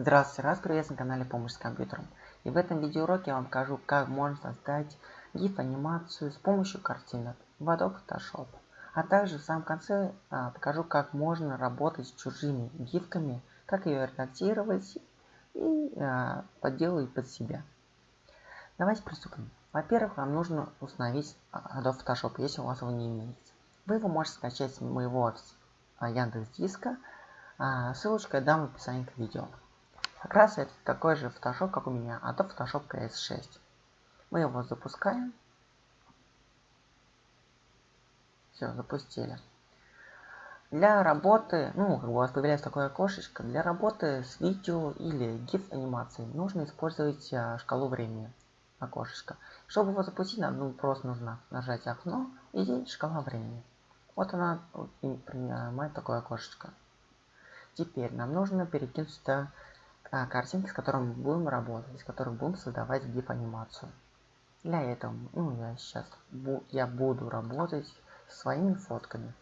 Здравствуйте, раз приветствую на канале Помощь с компьютером. И в этом видеоуроке я вам покажу, как можно создать GIF-анимацию с помощью картинок в Adobe Photoshop. А также в самом конце а, покажу, как можно работать с чужими гифками, как ее редактировать и а, подделать под себя. Давайте приступим. Во-первых, вам нужно установить Adobe Photoshop, если у вас его не имеется. Вы его можете скачать с моего а, Яндекс Диска, а, ссылочку я дам в описании к видео. Как раз это такой же Photoshop, как у меня, а то Photoshop CS6. Мы его запускаем. Все, запустили. Для работы, ну, у вас появляется такое окошечко, для работы с видео или GIF анимацией нужно использовать а, шкалу времени окошечко. Чтобы его запустить, нам ну, просто нужно нажать окно и здесь шкала времени. Вот она принимает такое окошечко. Теперь нам нужно перекинуть сюда а, картинки, с которыми будем работать, с которыми будем создавать GIF-анимацию. Для этого, ну, я сейчас бу я буду работать своими фотками.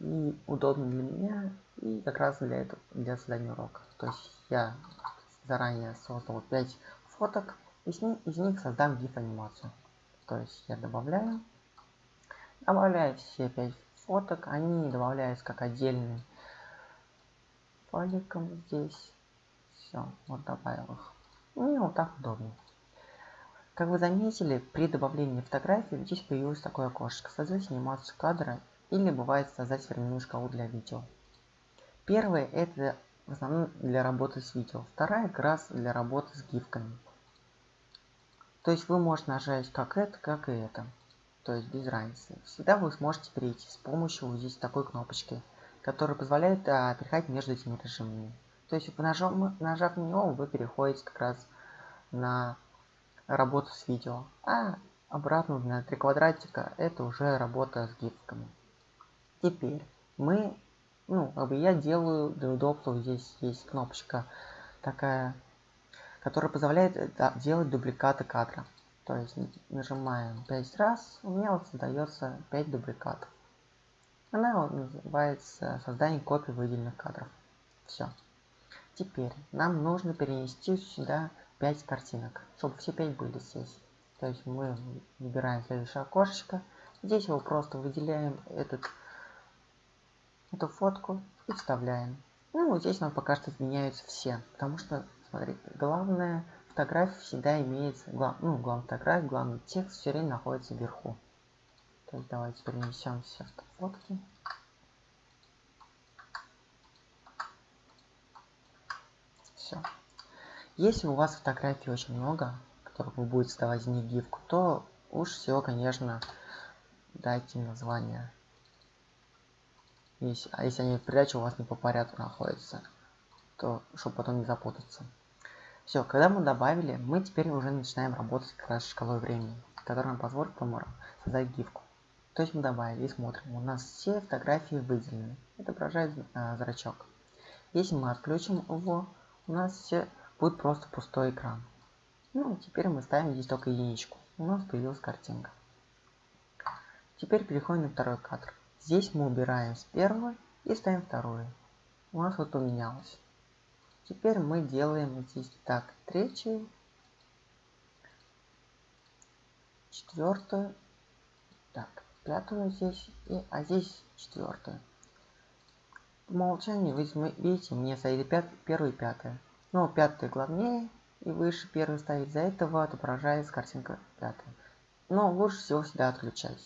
И удобно для меня, и как раз для этого, для создания урока. То есть я заранее создал 5 фоток, и с них, из них создам GIF-анимацию. То есть я добавляю, добавляю все 5 фоток, они добавляются как отдельные файликом здесь. Все, вот добавил их. Мне вот так удобнее. Как вы заметили, при добавлении фотографии здесь появилось такое окошко. Создать анимацию кадра или бывает создать временную шкалу для видео. Первое это в основном для работы с видео. Вторая как раз для работы с гифками. То есть вы можете нажать как это, как и это. То есть без разницы. Всегда вы сможете перейти с помощью вот здесь такой кнопочки который позволяет а, переходить между этими режимами. То есть, нажав, нажав на него, вы переходите как раз на работу с видео. А обратно на три квадратика это уже работа с гифками. Теперь мы, ну, как бы я делаю для удобства, здесь есть кнопочка такая, которая позволяет да, делать дубликаты кадра. То есть нажимаем 5 раз, у меня вот создается 5 дубликатов. Она называется создание копий выделенных кадров. Все. Теперь нам нужно перенести сюда 5 картинок, чтобы все 5 были здесь. То есть мы выбираем следующее окошечко. Здесь его просто выделяем этот, эту фотку и вставляем. Ну, вот здесь нам пока что изменяются все. Потому что, смотрите, главная фотография всегда имеется, глав, ну, главная фотография, главный текст все время находится вверху. Есть давайте перенесем все фотки. Все. Если у вас фотографий очень много, которых вы будете создавать в них гифку, то уж все, конечно, дайте название. Если, а если они в придаче у вас не по порядку находятся, то чтобы потом не запутаться. Все, когда мы добавили, мы теперь уже начинаем работать как раз шкалой времени, которая нам позволит создать гифку. То есть мы добавили и смотрим, у нас все фотографии выделены. Отображает а, зрачок. Если мы отключим его, у нас все будет просто пустой экран. Ну, теперь мы ставим здесь только единичку. У нас появилась картинка. Теперь переходим на второй кадр. Здесь мы убираем с первого и ставим вторую. У нас вот поменялось. Теперь мы делаем здесь так, третью, четвертую, так, пятую здесь, и, а здесь четвертую. По умолчанию вы видите, мне стоит пят, первый и пятая. Но пятая главнее и выше первой стоит, из-за этого отображается картинка пятая. Но лучше всего всегда отключать,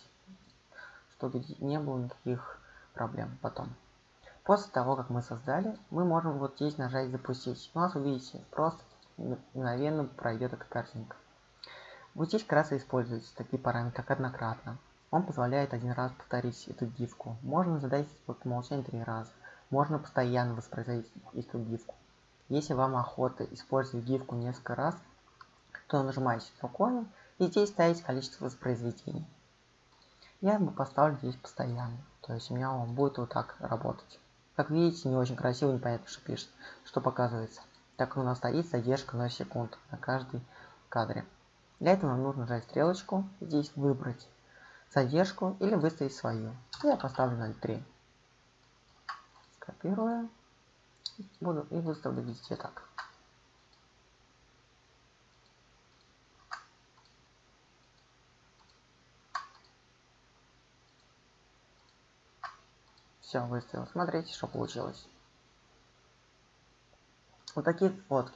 чтобы не было никаких проблем потом. После того, как мы создали, мы можем вот здесь нажать запустить. У нас, увидите, просто мгновенно пройдет эта картинка. Вот здесь как раз и используются такие параметры, как однократно. Он позволяет один раз повторить эту гифку. Можно задать по умолчанию три раза. Можно постоянно воспроизводить эту гифку. Если вам охота использовать гифку несколько раз, то нажимаете спокойно и здесь ставите количество воспроизведений. Я бы поставлю здесь постоянно. То есть у меня он будет вот так работать. Как видите, не очень красиво, непонятно, что пишет, что показывается. Так у нас стоит задержка 0 секунд на каждой кадре. Для этого нам нужно нажать стрелочку, здесь выбрать задержку или выставить свою. Я поставлю 0.3 первое. Буду и выставлю везде так. Все, выставил. Смотрите, что получилось. Вот такие вот.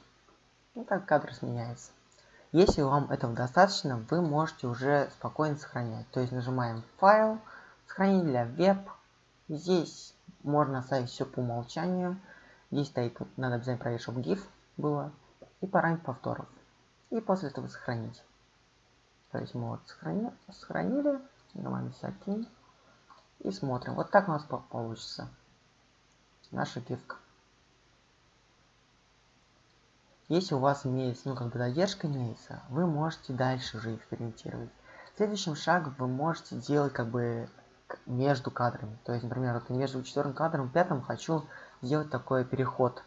Ну так кадр сменяется. Если вам этого достаточно, вы можете уже спокойно сохранять. То есть нажимаем файл, сохранить для веб. Здесь можно оставить все по умолчанию. Здесь стоит, надо обязательно проверить, чтобы GIF было. И параметр повторов. И после этого сохранить. То есть мы вот сохранили, сохранили нажимаем всякие и смотрим. Вот так у нас получится наша гифка. Если у вас имеется, ну как бы задержка имеется, вы можете дальше уже экспериментировать. Следующим шагом вы можете делать как бы между кадрами. То есть, например, вот между четвертым кадром и пятым хочу сделать такой переход.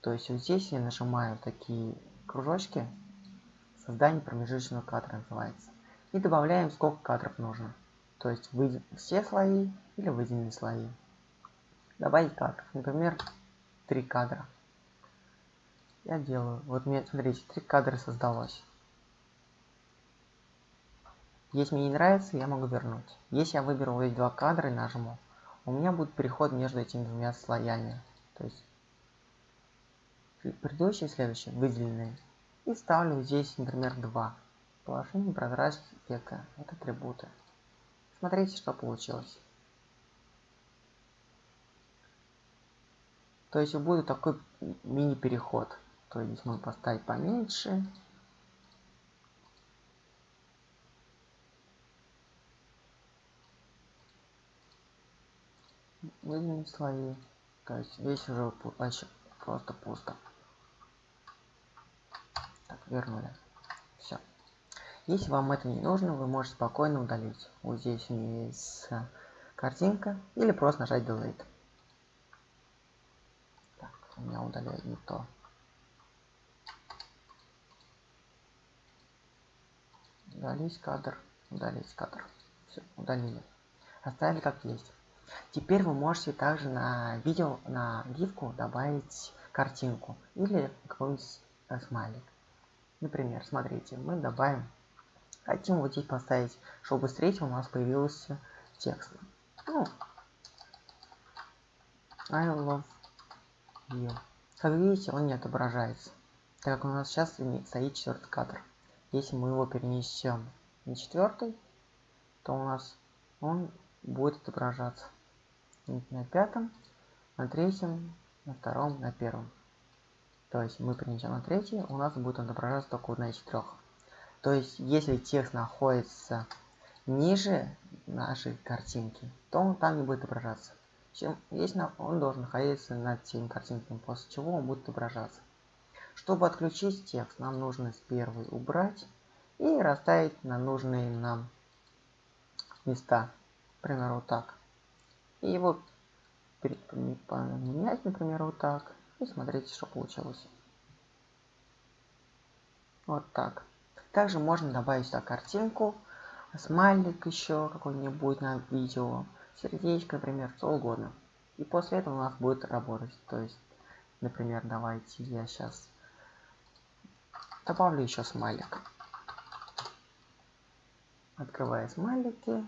То есть вот здесь я нажимаю такие кружочки. Создание промежуточного кадра называется. И добавляем сколько кадров нужно. То есть выйдет все слои или выделенные слои. Добавить кадров. Например, три кадра. Я делаю. Вот мне, смотрите, три кадра создалось. Если мне не нравится, я могу вернуть. Если я выберу эти два кадра и нажму, у меня будет переход между этими двумя слоями. То есть предыдущий и следующий выделенные. И ставлю здесь, например, 2. Положение прозрачность эффекта. Это атрибуты. Смотрите, что получилось. То есть будет такой мини-переход. То есть здесь можно поставить поменьше. Выделим слои. То весь уже вообще просто пусто. Так, вернули. Все. Если вам это не нужно, вы можете спокойно удалить. Вот здесь есть картинка. Или просто нажать Delete. Так, у меня удаляет не то. удалить кадр, удалить кадр. Все, удалили. Оставили как есть. Теперь вы можете также на видео, на гифку добавить картинку или какой-нибудь э, смайлик. Например, смотрите, мы добавим, хотим вот здесь поставить, чтобы третьего у нас появился текст. Ну, I love you. Как видите, он не отображается, так как у нас сейчас стоит четвертый кадр. Если мы его перенесем на четвертый, то у нас он будет отображаться на пятом, на третьем, на втором, на первом. То есть мы перенесем на третий, у нас будет отображаться только одна из трех. То есть если текст находится ниже нашей картинки, то он там не будет отображаться. Если он должен находиться над тем картинками, после чего он будет отображаться. Чтобы отключить текст, нам нужно с первой убрать и расставить на нужные нам места. Например, вот так. И его поменять, например, вот так. И смотрите, что получилось. Вот так. Также можно добавить сюда картинку, смайлик еще какой-нибудь на видео, сердечко, например, что угодно. И после этого у нас будет работать. То есть, например, давайте я сейчас Добавлю еще смайлик. Открываю смайлики.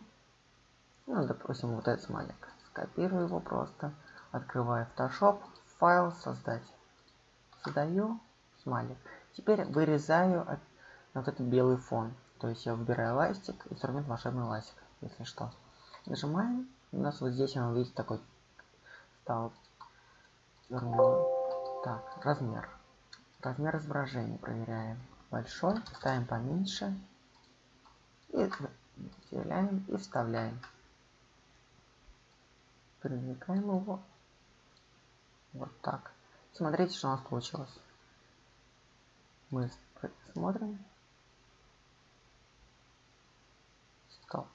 Ну, допустим, вот этот смайлик. Скопирую его просто. Открываю Photoshop. Файл создать. Создаю смайлик. Теперь вырезаю от, вот этот белый фон. То есть я выбираю ластик, инструмент волшебный ластик, если что. Нажимаем. У нас вот здесь он видите такой стал. Так, размер. Размер изображения проверяем. Большой, ставим поменьше. И выделяем и вставляем. Привлекаем его. Вот так. Смотрите, что у нас получилось. Мы смотрим. Стоп.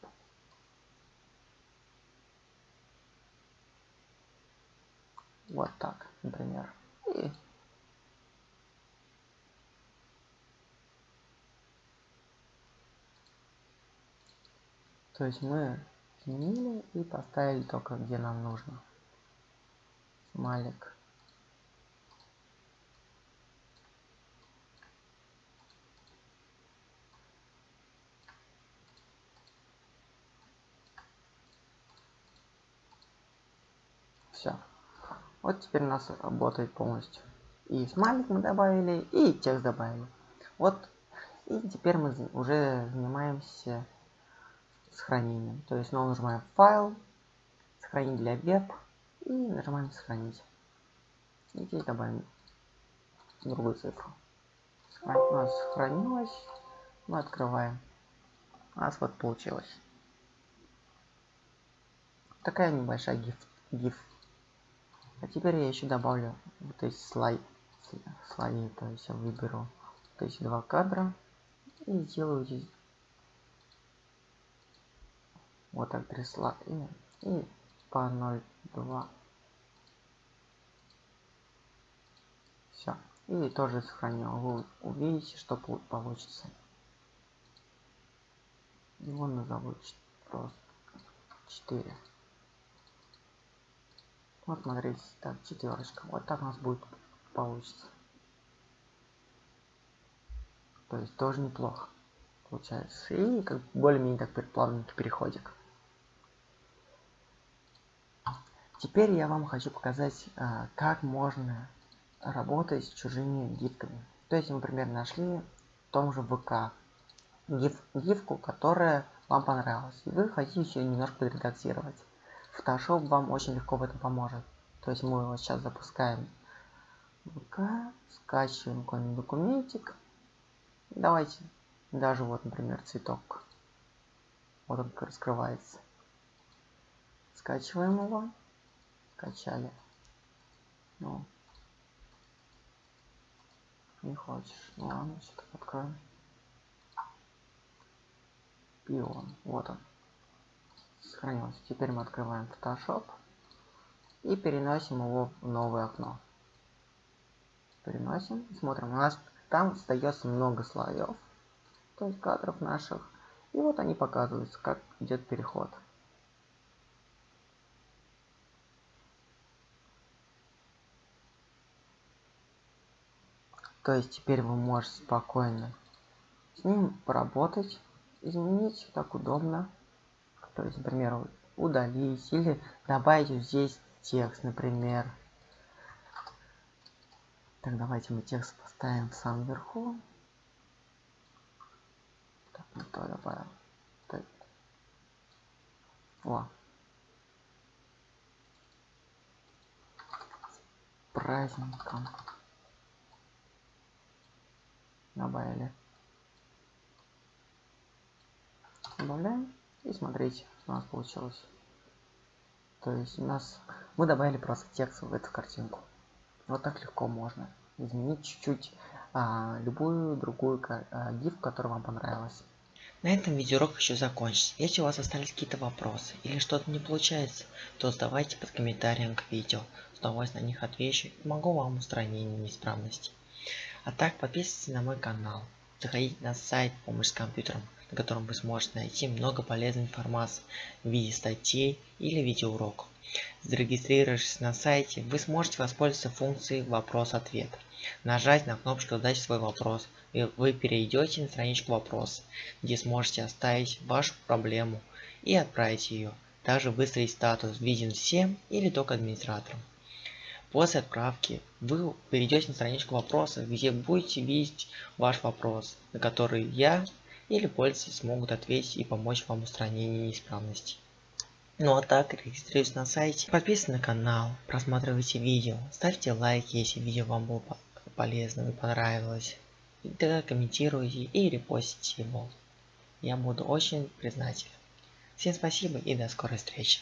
Вот так, например. И То есть мы изменили и поставили только где нам нужно. Смайлик. Все. Вот теперь у нас работает полностью. И смайлик мы добавили, и текст добавили. Вот. И теперь мы уже занимаемся сохранением. То есть снова нажимаем файл, сохранить для веб и нажимаем сохранить. И здесь добавим другую цифру. У нас сохранилось. Мы открываем. У нас вот получилось. Такая небольшая гиф. гиф. А теперь я еще добавлю вот эти слайд, слои. То есть я выберу то есть два кадра и сделаю здесь вот три слоя и по 0,2 все и тоже сохранил. Вы увидите что получится. Его назову просто 4 вот смотрите так четверочка вот так у нас будет получится. То есть тоже неплохо получается. И как более-менее так плавненький переходик Теперь я вам хочу показать, а, как можно работать с чужими гифками. То есть, например, нашли в том же ВК гиф, гифку, которая вам понравилась. И вы хотите еще немножко подредактировать. Photoshop вам очень легко в этом поможет. То есть мы его сейчас запускаем ВК, скачиваем какой-нибудь документик. Давайте даже вот, например, цветок. Вот он раскрывается. Скачиваем его качали. Ну. Не хочешь. Ну ладно, все-таки откроем. Пион. Вот он. Сохранился. Теперь мы открываем Photoshop и переносим его в новое окно. Переносим. Смотрим. У нас там остается много слоев. То есть кадров наших. И вот они показываются, как идет переход. То есть теперь вы можете спокойно с ним поработать, изменить так удобно. То есть, например, удалить или добавить здесь текст, например. Так, давайте мы текст поставим в самом верху. Так, не то добавил. Так. О. С праздником добавили. Добавляем. И смотрите, что у нас получилось. То есть у нас мы добавили просто текст в эту картинку. Вот так легко можно изменить чуть-чуть а, любую другую а, которая вам понравилась. На этом видеоурок еще закончится. Если у вас остались какие-то вопросы или что-то не получается, то задавайте под комментарием к видео. С удовольствием на них отвечу и помогу вам устранению неисправностей. А так подписывайтесь на мой канал. Заходите на сайт «Помощь с компьютером», на котором вы сможете найти много полезной информации в виде статей или видеоуроков. Зарегистрировавшись на сайте, вы сможете воспользоваться функцией «Вопрос-ответ». Нажать на кнопочку «Задать свой вопрос», и вы перейдете на страничку «Вопрос», где сможете оставить вашу проблему и отправить ее. Также выставить статус «Виден всем» или только администраторам. После отправки вы перейдете на страничку вопроса, где будете видеть ваш вопрос, на который я или пользователи смогут ответить и помочь вам в устранении неисправностей. Ну а так, регистрируйтесь на сайте, подписывайтесь на канал, просматривайте видео, ставьте лайки, если видео вам было полезно и понравилось. И тогда комментируйте и репостите его. Я буду очень признателен. Всем спасибо и до скорой встречи.